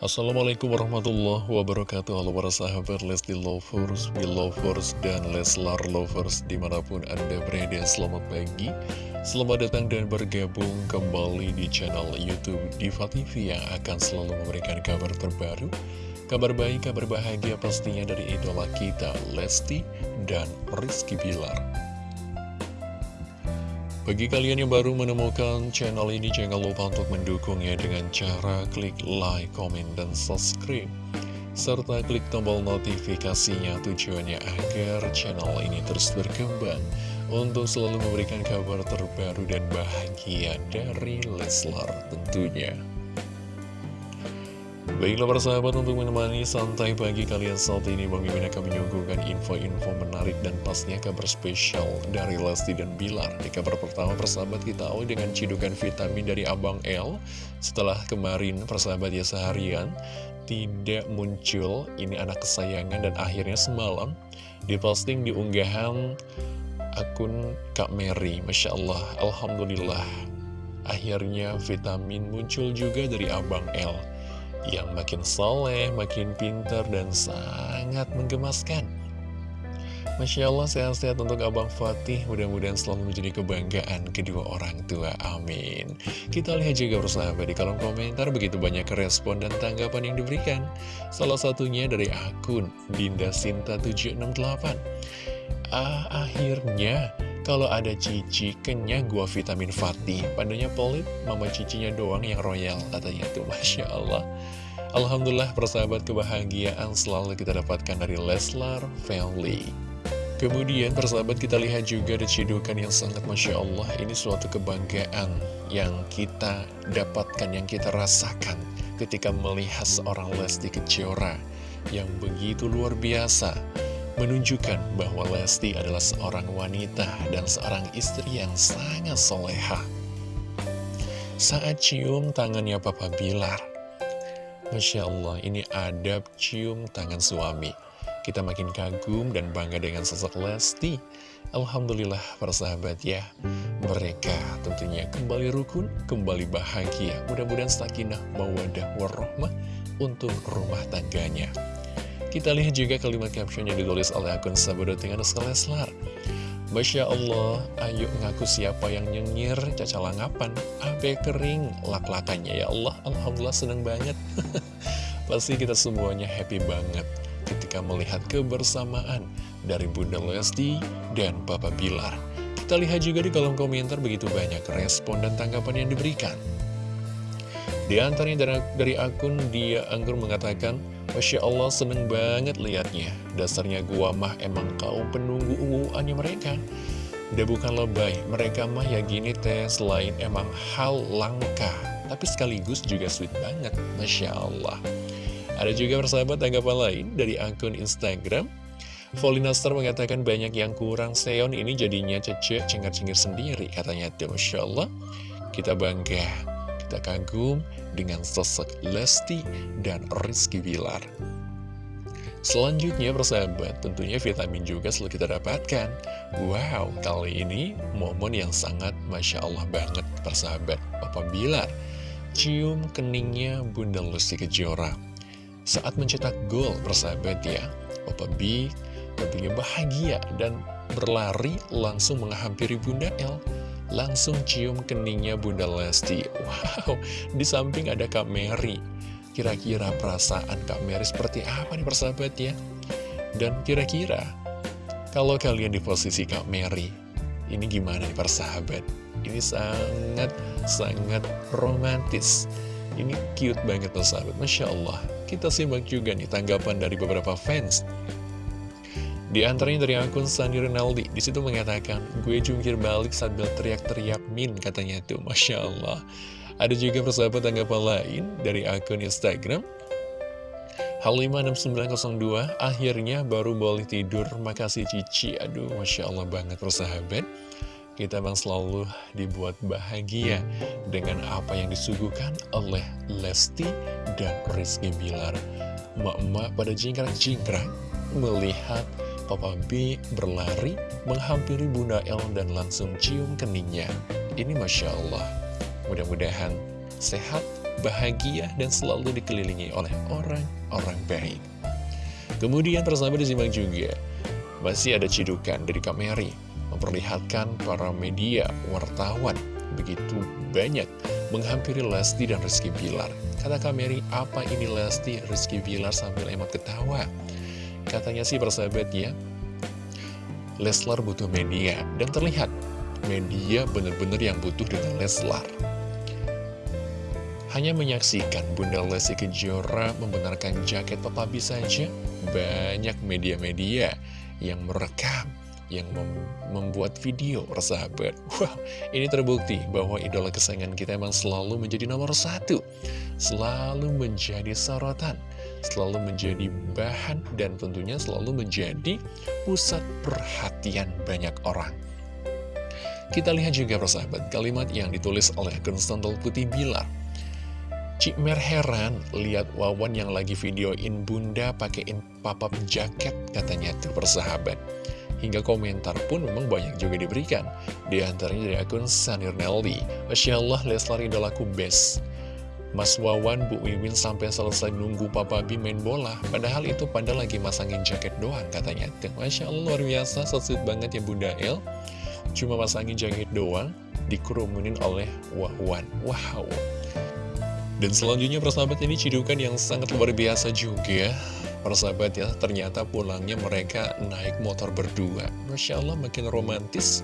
Assalamualaikum warahmatullahi wabarakatuh. Halo para sahabat Lesti Lovers, Belovers, dan Leslar Lovers Di mana pun anda berada. Selamat pagi Selamat datang dan bergabung kembali di channel Youtube Diva TV Yang akan selalu memberikan kabar terbaru Kabar baik, kabar bahagia pastinya dari idola kita Lesti dan Rizky Bilar bagi kalian yang baru menemukan channel ini, jangan lupa untuk mendukungnya dengan cara klik like, comment, dan subscribe. Serta klik tombol notifikasinya tujuannya agar channel ini terus berkembang untuk selalu memberikan kabar terbaru dan bahagia dari Leslar tentunya. Baiklah para sahabat untuk menemani santai pagi kalian saat ini Bang Mimin akan menyuguhkan info-info menarik dan pastinya kabar spesial dari Lesti dan Bilar. Di kabar pertama persahabat kita awal dengan cidukan vitamin dari Abang L. Setelah kemarin persahabat ya seharian tidak muncul. Ini anak kesayangan dan akhirnya semalam diposting di unggahan akun Kak Mary. Masya Allah, Alhamdulillah. Akhirnya vitamin muncul juga dari Abang L yang makin soleh, makin pintar, dan sangat menggemaskan. Masya Allah, sehat-sehat untuk Abang Fatih. Mudah-mudahan selalu menjadi kebanggaan kedua orang tua. Amin. Kita lihat juga bersahabat di kolom komentar begitu banyak respon dan tanggapan yang diberikan. Salah satunya dari akun Dinda Sinta 768. Ah, akhirnya kalau ada cici kenyang gua vitamin Fatih. Padanya pelit, mama cicinya doang yang royal Katanya tuh. Masya Allah. Alhamdulillah persahabat kebahagiaan selalu kita dapatkan dari Leslar Family. Kemudian persahabat kita lihat juga ada cidukan yang sangat Masya Allah. Ini suatu kebanggaan yang kita dapatkan, yang kita rasakan Ketika melihat seorang Lesti Kejora Yang begitu luar biasa Menunjukkan bahwa Lesti adalah seorang wanita dan seorang istri yang sangat soleha Saat cium tangannya Papa Bilar Masya Allah, ini adab cium tangan suami. Kita makin kagum dan bangga dengan sosok Lesti. Alhamdulillah para sahabat ya, mereka tentunya kembali rukun, kembali bahagia. Mudah-mudahan sakinah, mawadah, warahmah untuk rumah tangganya. Kita lihat juga kalimat caption yang ditulis oleh akun Sahabat dengan Leslar. Masya Allah, ayo ngaku siapa yang nyengir caca langapan, abe kering lak-lakannya ya Allah, Alhamdulillah senang banget. Pasti kita semuanya happy banget ketika melihat kebersamaan dari Bunda Lesti dan Papa Bilar. Kita lihat juga di kolom komentar begitu banyak respon dan tanggapan yang diberikan. Di antaranya dari, dari akun dia Anggur mengatakan, Masya Allah seneng banget liatnya. Dasarnya gua mah emang kau penunggu unguannya mereka. Dia bukan lebay Mereka mah ya gini teh Selain emang hal langka Tapi sekaligus juga sweet banget. Masya Allah. Ada juga persahabat tanggapan lain Dari akun Instagram. Volinaster mengatakan banyak yang kurang Seon ini jadinya cecek cengar-cengir sendiri Katanya Masya Allah. Kita bangga kita kagum dengan sosok Lesti dan Rizky Bilar. Selanjutnya persahabat, tentunya vitamin juga selalu kita dapatkan. Wow, kali ini momen yang sangat Masya Allah banget persahabat. Papa Bilar, cium keningnya Bunda Lesti Kejora. Saat mencetak gol persahabat ya, Papa B tentunya bahagia dan berlari langsung menghampiri Bunda L langsung cium keningnya Bunda Lesti. Wow, di samping ada Kak Mary. Kira-kira perasaan Kak Mary seperti apa nih persahabat ya? Dan kira-kira, kalau kalian di posisi Kak Mary, ini gimana nih persahabat? Ini sangat, sangat romantis. Ini cute banget persahabat, Masya Allah. Kita simak juga nih tanggapan dari beberapa fans di antaranya dari akun Sandi Rinaldi, di situ mengatakan, gue jungkir balik sambil teriak-teriak min, katanya tuh, Masya Allah. Ada juga persahabat tanggapan lain dari akun Instagram, Hal56902, akhirnya baru boleh tidur, makasih Cici. Aduh, Masya Allah banget persahabat. Kita bang selalu dibuat bahagia dengan apa yang disuguhkan oleh Lesti dan Rizky Bilar. Mak-mak pada jingkrak-jingkrak melihat Papa B berlari menghampiri Bunda El dan langsung cium keningnya. Ini Masya Allah. Mudah-mudahan sehat bahagia, dan selalu dikelilingi oleh orang-orang baik. Kemudian persahabat disimak juga, masih ada cidukan dari Kameri, memperlihatkan para media wartawan begitu banyak menghampiri Lesti dan Rizky Bilar. Kata Kameri, apa ini Lesti, Rizky Bilar sambil emot ketawa. Katanya sih persahabat ya, Leslar butuh media, dan terlihat media benar-benar yang butuh dengan Leslar. Hanya menyaksikan Bunda Lesti Kejora membenarkan jaket Papa B saja, banyak media-media yang merekam, yang mem membuat video persahabat. Wah, ini terbukti bahwa idola kesayangan kita emang selalu menjadi nomor satu, selalu menjadi sorotan, selalu menjadi bahan, dan tentunya selalu menjadi pusat perhatian banyak orang. Kita lihat juga persahabat kalimat yang ditulis oleh akun Putih Bilar. Cik Mer heran lihat Wawan yang lagi videoin bunda pakein papap jaket katanya tuh persahabat. Hingga komentar pun memang banyak juga diberikan. Di antaranya dari akun Sanir Nelly. Masya Allah Leslar idolaku best. Mas Wawan, Bu Wiwin sampai selesai nunggu Papa Bi main bola. Padahal itu pada lagi masangin jaket doang katanya. Masya Allah luar biasa, so banget ya Bunda El. Cuma pasangin jaket doang, dikerumunin oleh Wahwan. Wow. Dan selanjutnya persahabat ini cidukan yang sangat luar biasa juga. Persahabat ya, ternyata pulangnya mereka naik motor berdua. Masya Allah makin romantis.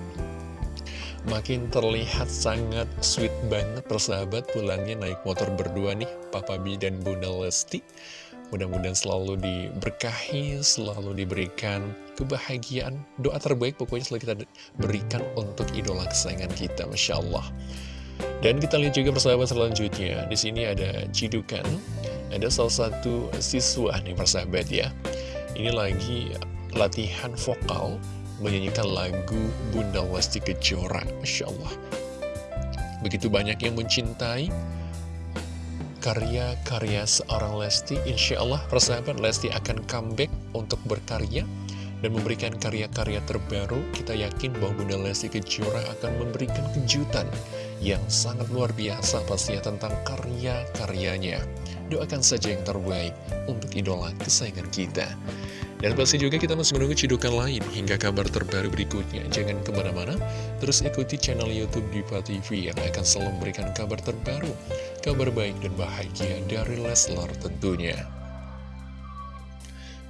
Makin terlihat sangat sweet banget persahabat pulangnya naik motor berdua nih Papa B dan Bunda Lesti Mudah-mudahan selalu diberkahi, selalu diberikan kebahagiaan, doa terbaik pokoknya selalu kita berikan untuk idola kesayangan kita, Masya Allah. Dan kita lihat juga persahabat selanjutnya, di sini ada cidukan, ada salah satu siswa nih persahabat ya. Ini lagi latihan vokal, menyanyikan lagu Bunda Lesti Kejora, Masya Allah. Begitu banyak yang mencintai, karya-karya seorang Lesti Insya Allah persahabat Lesti akan comeback untuk berkarya dan memberikan karya-karya terbaru. Kita yakin bahwa Bunda Lesti Kejora akan memberikan kejutan yang sangat luar biasa pastinya tentang karya-karyanya. Doakan saja yang terbaik untuk idola kesayangan kita dan pasti juga kita masih menunggu cidukan lain hingga kabar terbaru berikutnya. Jangan ke mana-mana, terus ikuti channel Youtube Diva TV yang akan selalu memberikan kabar terbaru, kabar baik dan bahagia dari Leslar tentunya.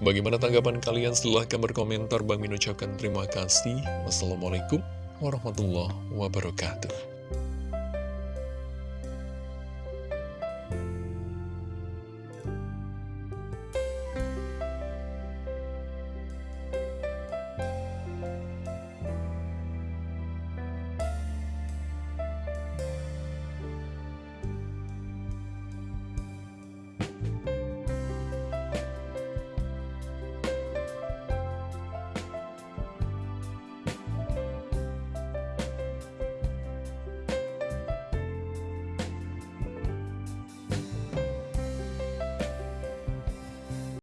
Bagaimana tanggapan kalian? Silahkan berkomentar. Bang Min ucapkan terima kasih. Wassalamualaikum warahmatullahi wabarakatuh.